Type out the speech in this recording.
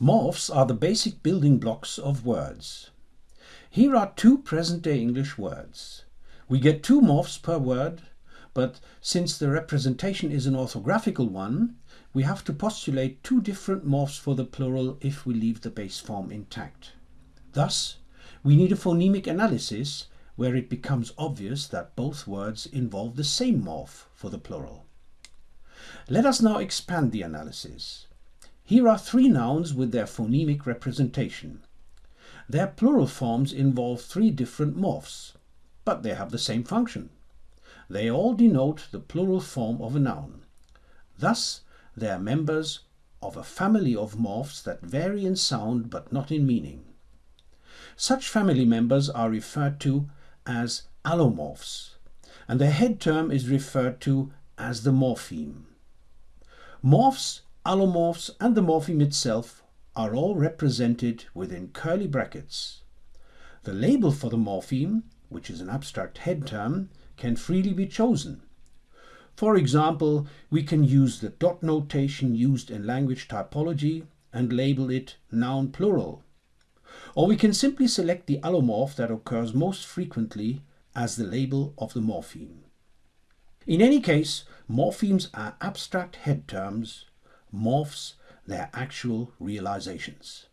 Morphs are the basic building blocks of words. Here are two present-day English words. We get two morphs per word, but since the representation is an orthographical one, we have to postulate two different morphs for the plural if we leave the base form intact. Thus, we need a phonemic analysis where it becomes obvious that both words involve the same morph for the plural. Let us now expand the analysis. Here are three nouns with their phonemic representation. Their plural forms involve three different morphs, but they have the same function. They all denote the plural form of a noun. Thus, they are members of a family of morphs that vary in sound but not in meaning. Such family members are referred to as allomorphs, and their head term is referred to as the morpheme. Morphs allomorphs and the morpheme itself are all represented within curly brackets. The label for the morpheme, which is an abstract head term, can freely be chosen. For example, we can use the dot notation used in language typology and label it noun plural. Or we can simply select the allomorph that occurs most frequently as the label of the morpheme. In any case, morphemes are abstract head terms morphs their actual realizations.